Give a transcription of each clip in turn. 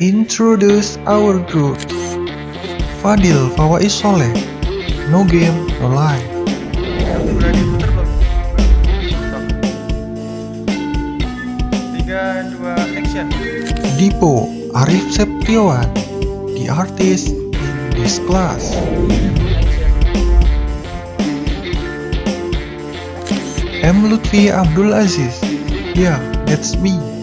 Introduce our group. Fadil Fawais Soleh. No game, no life. Dipo Arif Septiawan. The artist in this class. M. Lutfi Abdul Aziz. Yeah, that's me.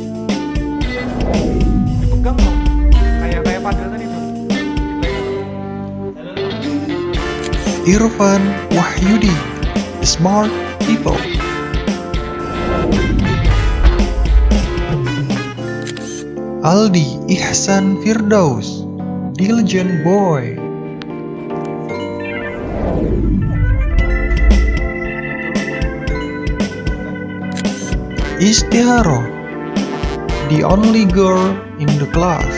Irfan Wahyudi. Smart people. Aldi Ihsan Firdaus. Diligent boy. Istiharo. The only girl in the class.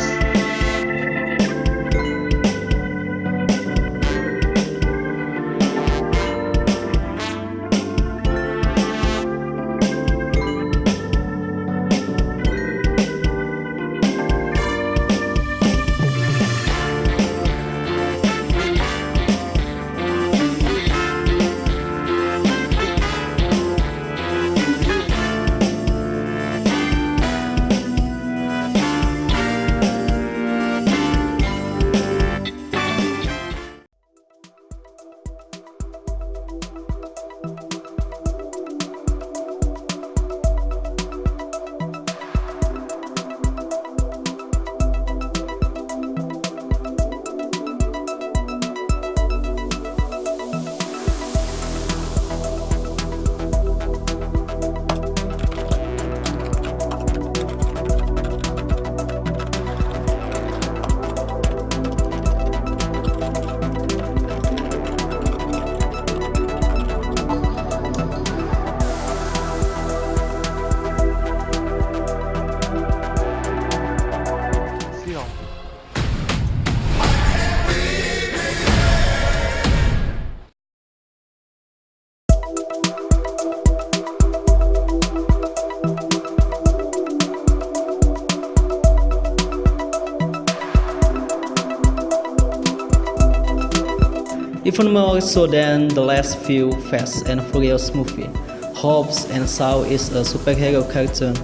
More so than the last few Fast and Furious movie, Hobbs and Shaw is a superhero cartoon.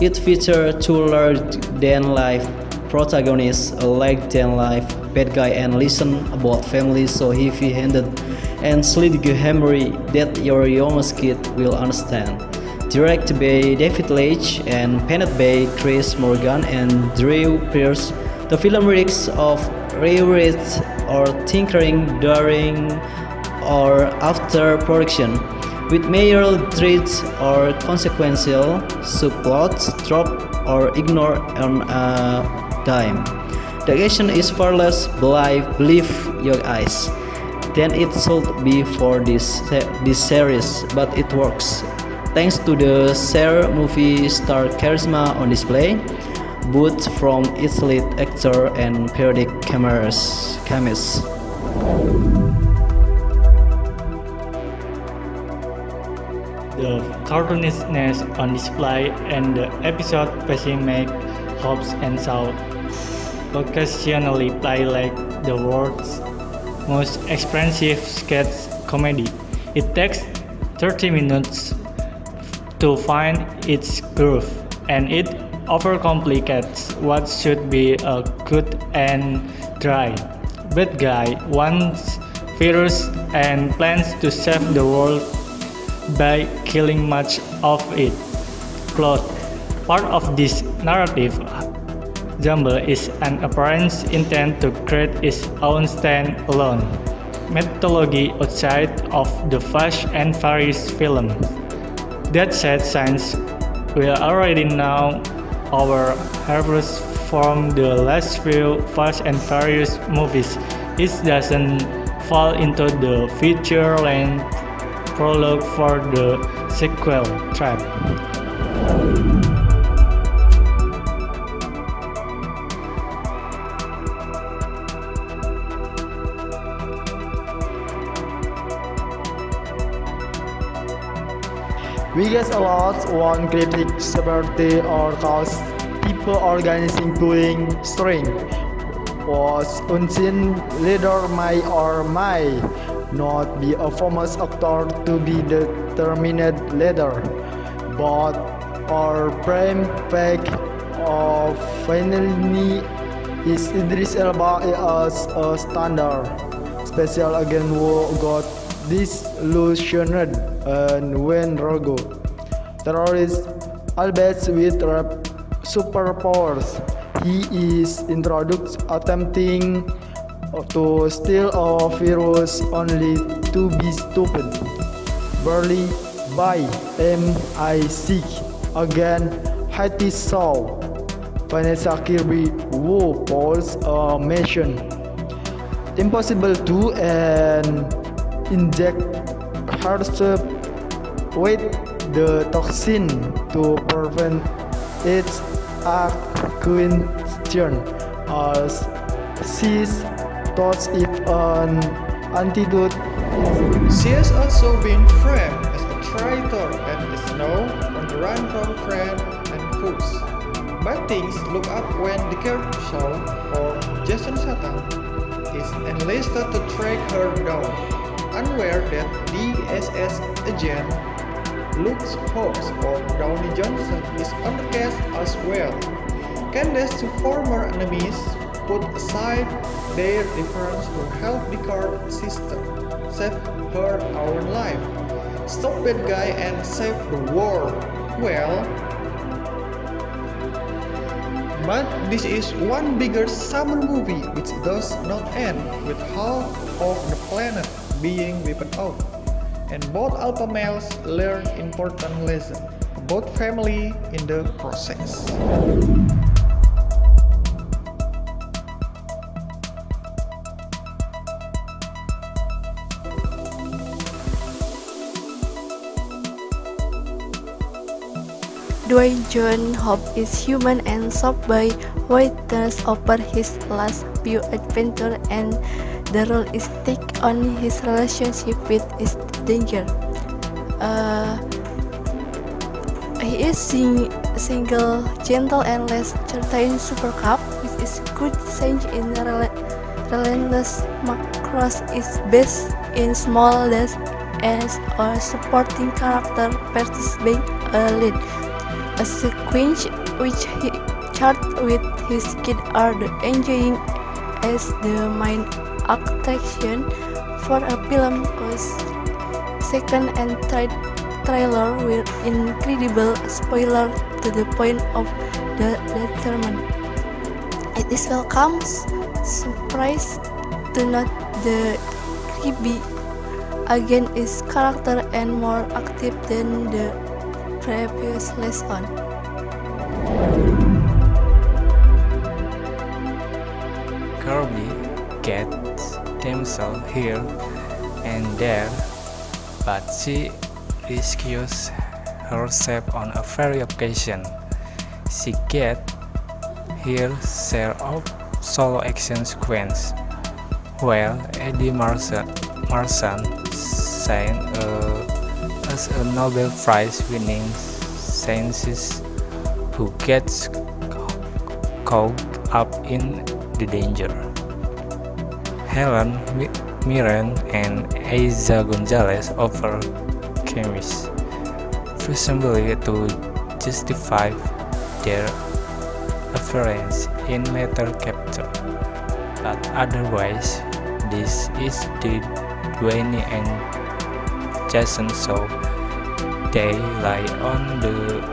It features two larger-than-life protagonists, a larger-than-life bad guy and lesson about family so heavy-handed and sledgehammery that your youngest kid will understand. Directed by David Leitch and penned by Chris Morgan and Drew Pearce, the film lyrics of reread or tinkering during or after production, with major threads or consequential subplots drop or ignore on a dime. The action is far less believe your eyes than it should be for this, this series, but it works. Thanks to the Share movie star charisma on display, both from its actor and periodic cameras, chemists. The cartoonishness on display and the episode pacing make Hobbs and Shaw occasionally play like the world's most expensive sketch comedy. It takes 30 minutes to find its groove, and it overcomplicates what should be a good and dry. Bad guy wants virus and plans to save the world by killing much of it. Plot Part of this narrative jumble is an apparent intent to create its own stand-alone mythology outside of the Fast and Furious film. That said, since we are already know our harvest from the last few Fast and Furious movies, it doesn't fall into the feature-length prologue for the sequel trap. We get a lot one critic seperti or cause people organizing pulling string was unseen leader may or may not be a famous actor to be the determined leader, but our prime fact of finally is Idris Elba as a standard. Special agent who got disillusioned and went rogue. Terrorist albeit with superpowers. He is introduced attempting to steal a virus only to be stupid. Barely by MI6 again Haiti saw Vanessa Kirby who polls a uh, mission impossible to and inject herself with the toxin to prevent its acquisition as sees thoughts if an antidote She has also been framed as a traitor and is now on the run from friends and foes. But things look up when the Saul, or Jason Statham, is enlisted to track her down, unaware that the SS agent Luke Hobbs or Dwayne Johnson is on the case as well. Candace two former enemies put aside their difference to help the court system save her own life, stop bad guy and save the world. Well, but this is one bigger summer movie which does not end with half of the planet being wiped out. And both alpha males learn important lessons about family in the process. Dwayne John Hope is human and shocked by witness over his last few adventures and the role is take on his relationship with his danger. Uh, he is sing single, gentle, and less certain super cup, which is good change in rel relentless Macross is best in small deaths as a supporting character versus being a lead. A sequence which he charted with his kid are the enjoying as the main attraction for a film was second and third trailer were incredible spoiler to the point of the determined. It is welcome surprise to note the creepy again is character and more active than the previous lesson. Kirby gets themselves here and there, but she rescues herself on a very occasion. She gets here share of solo action sequence, while Eddie Marsan, Marsan shines uh, as a Nobel Prize winning scientist who gets caught up in the danger. Helen Mirren and Eiza Gonzalez offer chemists, presumably to justify their appearance in later capture, but otherwise this is the Dwayne and Jason show. They lie on the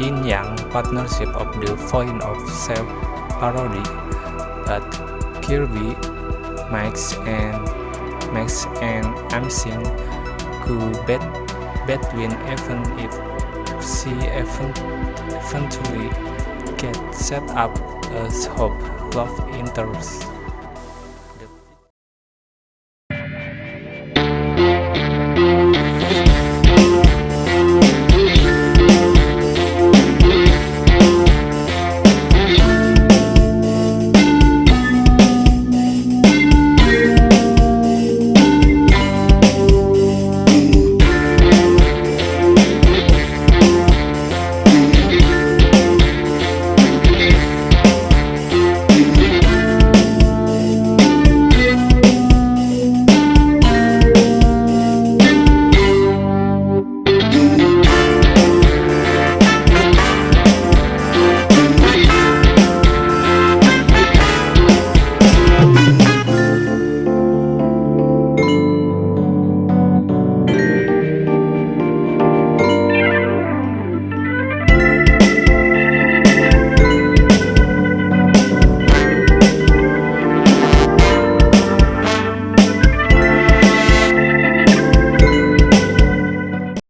yin-yang partnership of the point of self-parody, but Kirby, Max, and Max and Amsing could bet between even if she eventually get set up as Hope love interest.